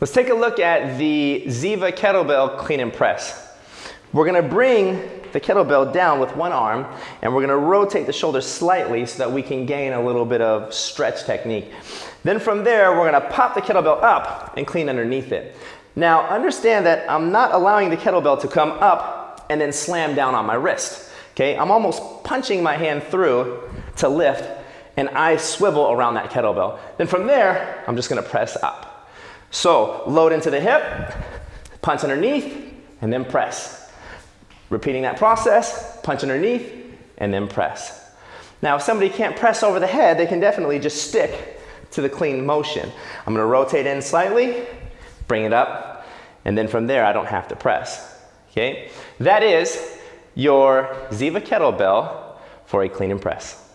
Let's take a look at the Ziva kettlebell clean and press. We're gonna bring the kettlebell down with one arm and we're gonna rotate the shoulders slightly so that we can gain a little bit of stretch technique. Then from there, we're gonna pop the kettlebell up and clean underneath it. Now understand that I'm not allowing the kettlebell to come up and then slam down on my wrist. Okay, I'm almost punching my hand through to lift and I swivel around that kettlebell. Then from there, I'm just gonna press up. So load into the hip, punch underneath, and then press. Repeating that process, punch underneath, and then press. Now, if somebody can't press over the head, they can definitely just stick to the clean motion. I'm gonna rotate in slightly, bring it up, and then from there, I don't have to press, okay? That is your Ziva kettlebell for a clean and press.